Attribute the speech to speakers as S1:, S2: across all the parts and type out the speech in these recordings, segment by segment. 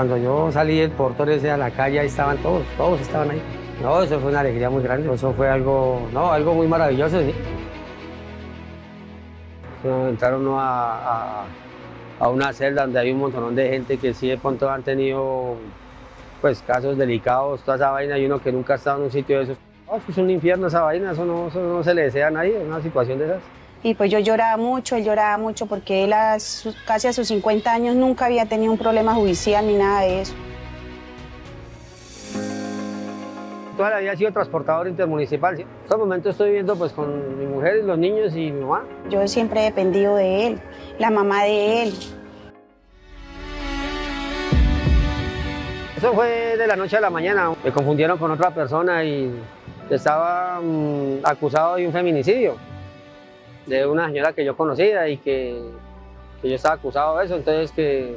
S1: Cuando yo salí del portón a la calle, ahí estaban todos, todos estaban ahí. No, eso fue una alegría muy grande, eso fue algo, no, algo muy maravilloso, sí. Entraron a, una celda donde hay un montón de gente que sí de pronto han tenido pues casos delicados, toda esa vaina, y uno que nunca ha estado en un sitio de esos. es un infierno esa vaina, eso no, eso no se le desea a nadie, una situación de esas.
S2: Y pues yo lloraba mucho, él lloraba mucho porque él a casi a sus 50 años nunca había tenido un problema judicial ni nada de eso.
S1: Toda la vida he sido transportador intermunicipal. ¿sí? En este momento estoy viviendo pues, con mi mujer, los niños y mi mamá.
S2: Yo siempre he dependido de él, la mamá de él.
S1: Eso fue de la noche a la mañana. Me confundieron con otra persona y estaba mm, acusado de un feminicidio de una señora que yo conocía y que, que yo estaba acusado de eso, entonces que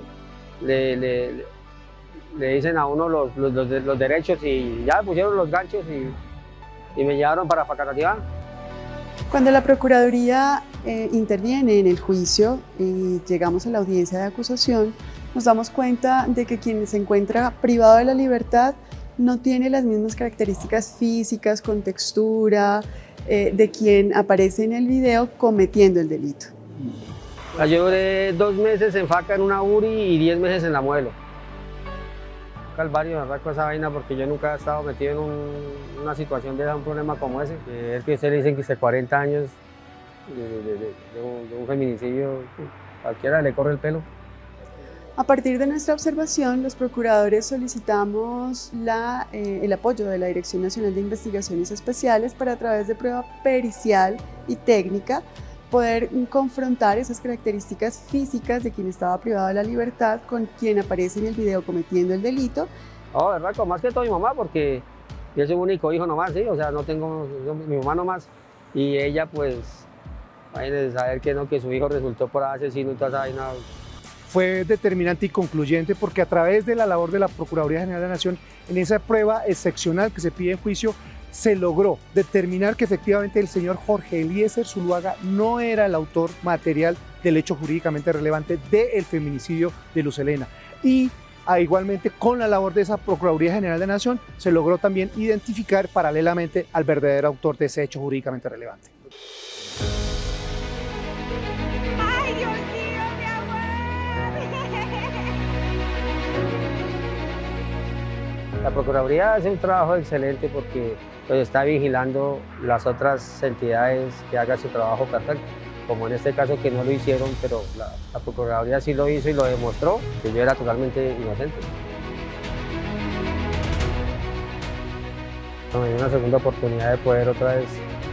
S1: le, le, le dicen a uno los, los, los, derechos y ya pusieron los ganchos y, y me llevaron para Facatativá.
S3: Cuando la Procuraduría eh, interviene en el juicio y llegamos a la audiencia de acusación, nos damos cuenta de que quien se encuentra privado de la libertad no tiene las mismas características físicas, con textura, eh, de quien aparece en el video cometiendo el delito.
S1: Yo duré dos meses en FACA en una URI y diez meses en la Muelo. Calvario, me con esa vaina porque yo nunca he estado metido en una situación de un problema como ese. Es que ustedes dicen que hace 40 años de, un, feminicidio, cualquiera le corre el pelo.
S3: A partir de nuestra observación, los procuradores solicitamos la, eh, el apoyo de la Dirección Nacional de Investigaciones Especiales para a través de prueba pericial y técnica poder confrontar esas características físicas de quien estaba privado de la libertad con quien aparece en el video cometiendo el delito.
S1: Oh, verdad, más que todo mi mamá, porque yo soy un único hijo nomás, ¿sí? O sea, no tengo, mi mamá nomás. Y ella, pues, a saber que no, que su hijo resultó por asesino y toda esa vaina
S4: fue determinante y concluyente porque a través de la labor de la Procuraduría General de la Nación, en esa prueba excepcional que se pide en juicio, se logró determinar que efectivamente el señor Jorge Eliezer Zuluaga no era el autor material del hecho jurídicamente relevante del feminicidio de Luz Elena. Y ah, igualmente con la labor de esa Procuraduría General de la Nación se logró también identificar paralelamente al verdadero autor de ese hecho jurídicamente relevante.
S1: La Procuraduría hace un trabajo excelente porque pues, está vigilando las otras entidades que hagan su trabajo perfecto, como en este caso que no lo hicieron, pero la, Procuraduría sí lo hizo y lo demostró, que yo era totalmente inocente. Me dio una segunda oportunidad de poder otra vez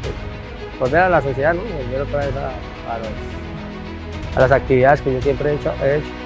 S1: pues, volver a la sociedad, ¿no? volver otra vez a, a, las actividades que yo siempre he hecho. He hecho.